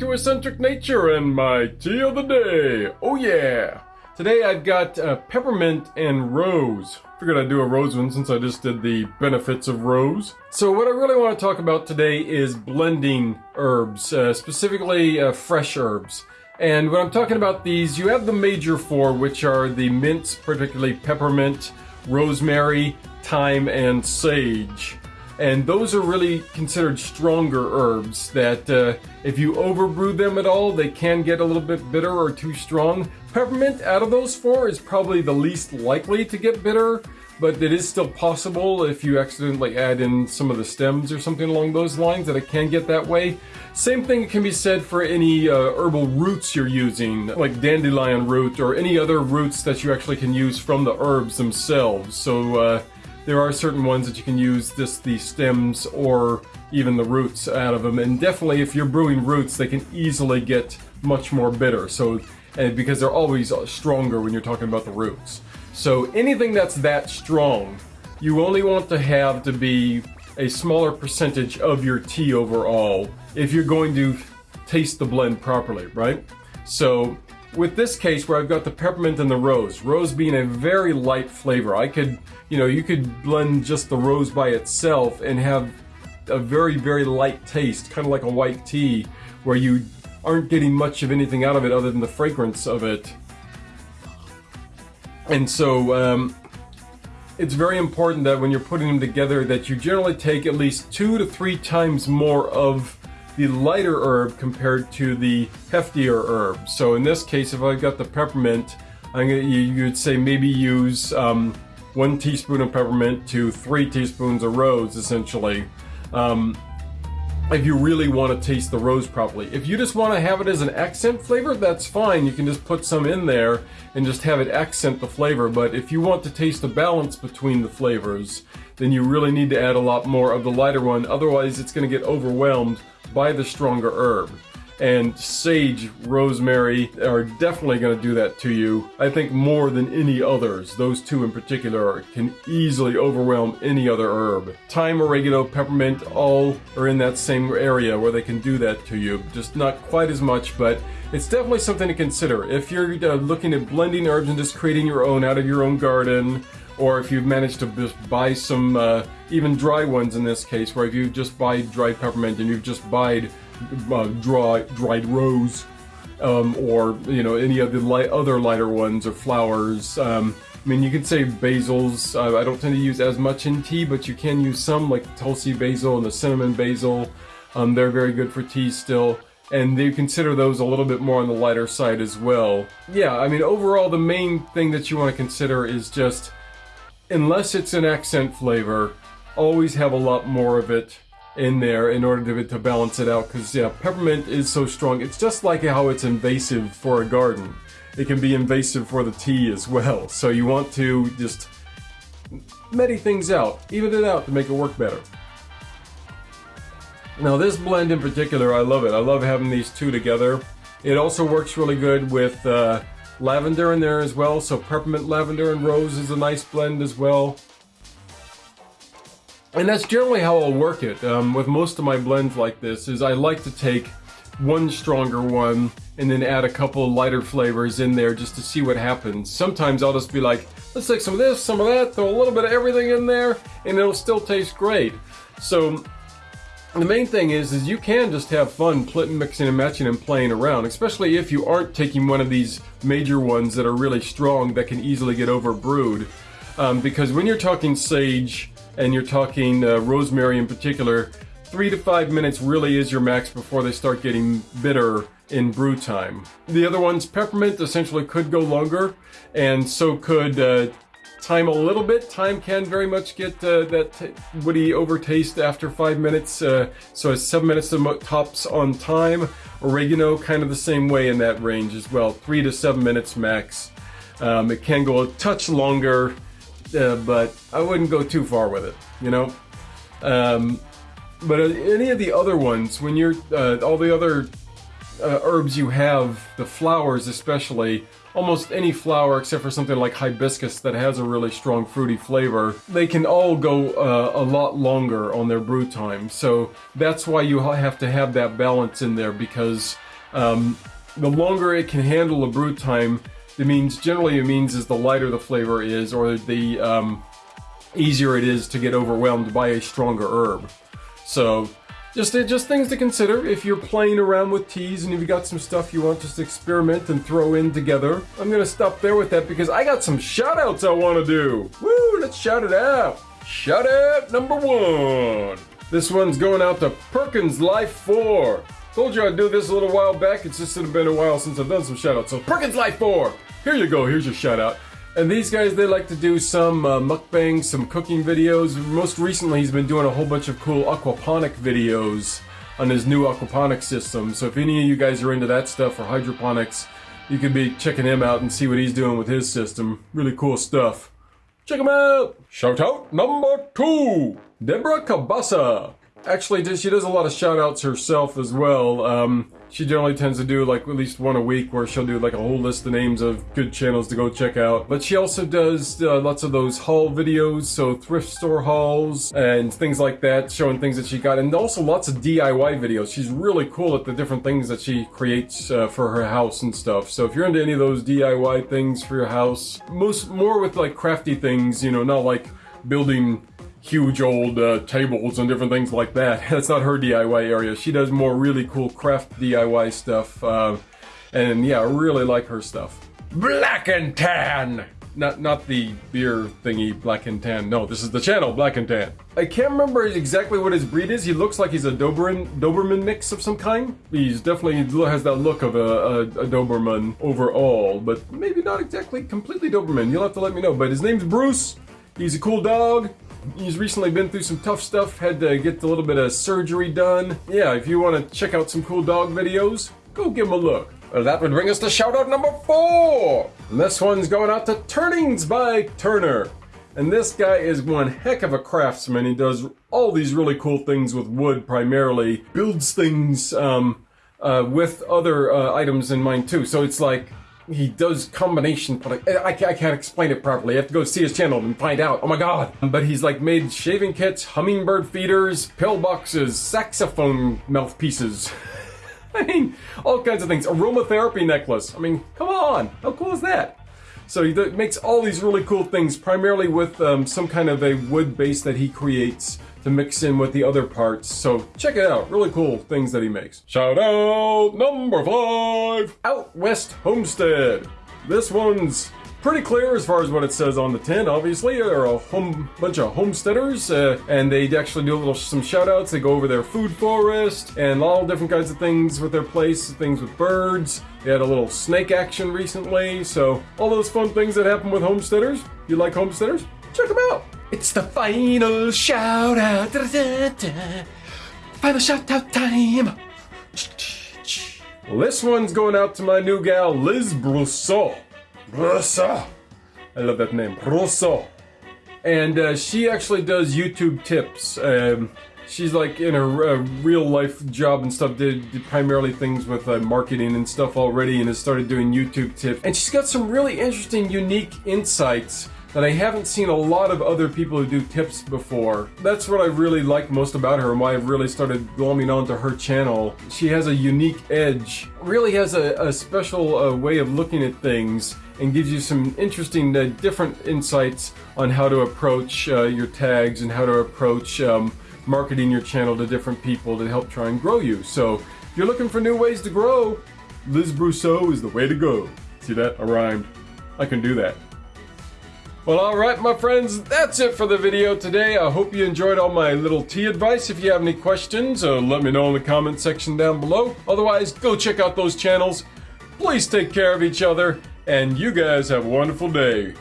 to Eccentric Nature and my tea of the day. Oh yeah! Today I've got uh, peppermint and rose. Figured I'd do a rose one since I just did the benefits of rose. So what I really want to talk about today is blending herbs, uh, specifically uh, fresh herbs. And when I'm talking about these, you have the major four, which are the mints, particularly peppermint, rosemary, thyme, and sage and those are really considered stronger herbs that uh, if you overbrew them at all they can get a little bit bitter or too strong peppermint out of those four is probably the least likely to get bitter but it is still possible if you accidentally add in some of the stems or something along those lines that it can get that way. Same thing can be said for any uh, herbal roots you're using, like dandelion root or any other roots that you actually can use from the herbs themselves. So uh, there are certain ones that you can use just the stems or even the roots out of them. And definitely if you're brewing roots, they can easily get much more bitter. So, and because they're always uh, stronger when you're talking about the roots. So anything that's that strong, you only want to have to be a smaller percentage of your tea overall if you're going to taste the blend properly, right? So with this case where I've got the peppermint and the rose, rose being a very light flavor, I could, you know, you could blend just the rose by itself and have a very, very light taste, kind of like a white tea, where you aren't getting much of anything out of it other than the fragrance of it. And so, um, it's very important that when you're putting them together that you generally take at least two to three times more of the lighter herb compared to the heftier herb. So in this case, if I've got the peppermint, I'm gonna, you, would say maybe use um, one teaspoon of peppermint to three teaspoons of rose, essentially. Um, if you really want to taste the rose properly. If you just want to have it as an accent flavor, that's fine. You can just put some in there and just have it accent the flavor. But if you want to taste the balance between the flavors, then you really need to add a lot more of the lighter one. Otherwise, it's going to get overwhelmed by the stronger herb. And sage, rosemary are definitely going to do that to you. I think more than any others. Those two in particular can easily overwhelm any other herb. Thyme, oregano, peppermint all are in that same area where they can do that to you. Just not quite as much, but it's definitely something to consider. If you're uh, looking at blending herbs and just creating your own out of your own garden, or if you've managed to just buy some, uh, even dry ones in this case, where if you just buy dried peppermint and you've just buyed uh, dry, dried rose, um, or you know any of the light, other lighter ones or flowers. Um, I mean, you can say basils. Uh, I don't tend to use as much in tea, but you can use some, like Tulsi basil and the cinnamon basil. Um, they're very good for tea still and they consider those a little bit more on the lighter side as well. Yeah, I mean, overall, the main thing that you want to consider is just unless it's an accent flavor, always have a lot more of it in there in order to, to balance it out because yeah peppermint is so strong. It's just like how it's invasive for a garden. It can be invasive for the tea as well. So you want to just medi things out even it out to make it work better. Now this blend in particular I love it. I love having these two together. It also works really good with uh, lavender in there as well. So peppermint, lavender, and rose is a nice blend as well. And that's generally how I'll work it um, with most of my blends like this is I like to take one stronger one and then add a couple lighter flavors in there just to see what happens. Sometimes I'll just be like, let's take some of this, some of that, throw a little bit of everything in there, and it'll still taste great. So the main thing is, is you can just have fun mixing and matching and playing around, especially if you aren't taking one of these major ones that are really strong that can easily get over brewed. Um, because when you're talking sage and you're talking uh, rosemary in particular, three to five minutes really is your max before they start getting bitter in brew time. The other ones, peppermint essentially could go longer, and so could uh, thyme a little bit. Thyme can very much get uh, that woody overtaste after five minutes. Uh, so seven minutes tops on thyme. Oregano, kind of the same way in that range as well. Three to seven minutes max. Um, it can go a touch longer, uh, but I wouldn't go too far with it, you know? Um, but uh, any of the other ones, when you're, uh, all the other uh, herbs you have, the flowers especially, almost any flower except for something like hibiscus that has a really strong fruity flavor, they can all go uh, a lot longer on their brew time. So that's why you have to have that balance in there because Um, the longer it can handle a brew time, it means generally it means is the lighter the flavor is, or the um, easier it is to get overwhelmed by a stronger herb. So just uh, just things to consider if you're playing around with teas and if you got some stuff you want just to experiment and throw in together. I'm gonna stop there with that because I got some shout outs I want to do. Woo, let's shout it out. Shout out number one. This one's going out to Perkins Life 4. Told you I'd do this a little while back. It's just been a while since I've done some shout outs. So Perkins Life 4. Here you go. Here's your shout out. And these guys, they like to do some uh, mukbangs, some cooking videos. Most recently, he's been doing a whole bunch of cool aquaponic videos on his new aquaponic system. So if any of you guys are into that stuff or hydroponics, you could be checking him out and see what he's doing with his system. Really cool stuff. Check him out! Shout out number two, Deborah Cabasa. Actually, she does a lot of shout outs herself as well. Um, she generally tends to do like at least one a week where she'll do like a whole list of names of good channels to go check out. But she also does uh, lots of those haul videos, so thrift store hauls and things like that, showing things that she got, and also lots of DIY videos. She's really cool at the different things that she creates uh, for her house and stuff. So if you're into any of those DIY things for your house, most more with like crafty things, you know, not like building huge old uh, tables and different things like that. That's not her DIY area. She does more really cool craft DIY stuff. Uh, and yeah, I really like her stuff. Black and Tan! Not not the beer thingy, Black and Tan. No, this is the channel, Black and Tan. I can't remember exactly what his breed is. He looks like he's a Doberman, Doberman mix of some kind. He's definitely has that look of a, a, a Doberman overall, but maybe not exactly completely Doberman. You'll have to let me know. But his name's Bruce. He's a cool dog. He's recently been through some tough stuff, had to get a little bit of surgery done. Yeah, if you want to check out some cool dog videos, go give him a look. Well, that would bring us to shout out number four. And this one's going out to Turnings by Turner. And this guy is one heck of a craftsman. He does all these really cool things with wood primarily, builds things um, uh, with other uh, items in mind too. So it's like he does combination product. I, I, can't explain it properly. You have to go see his channel and find out. Oh my god. But he's like made shaving kits, hummingbird feeders, pillboxes, saxophone mouthpieces. I mean, all kinds of things. Aromatherapy necklace. I mean, come on. How cool is that? So he makes all these really cool things, primarily with um, some kind of a wood base that he creates to mix in with the other parts. So check it out. Really cool things that he makes. Shout out number five, Out West Homestead. This one's pretty clear as far as what it says on the tin. Obviously, they're a home, bunch of homesteaders, uh, and they actually do a little some shout outs. They go over their food forest and all different kinds of things with their place, things with birds. They had a little snake action recently, so all those fun things that happen with homesteaders. If you like homesteaders, check them out. It's the final shout out. Da, da, da, final shout out time. Well, this one's going out to my new gal, Liz Brousseau. Brousseau. I love that name. Brousseau. And uh, she actually does YouTube tips. Um, she's like in a, a, real life job and stuff, did, did primarily things with uh, marketing and stuff already and has started doing YouTube tips. And she's got some really interesting, unique insights that I haven't seen a lot of other people who do tips before. That's what I really like most about her and why I've really started glomming onto her channel. She has a unique edge, really has a, a special uh, way of looking at things and gives you some interesting uh, different insights on how to approach uh, your tags and how to approach um, marketing your channel to different people to help try and grow you. So if you're looking for new ways to grow, Liz Brousseau is the way to go. See that? I rhymed. I can do that. Well, alright my friends, that's it for the video today. I hope you enjoyed all my little tea advice. If you have any questions, uh, let me know in the comment section down below. Otherwise, go check out those channels. Please take care of each other, and you guys have a wonderful day.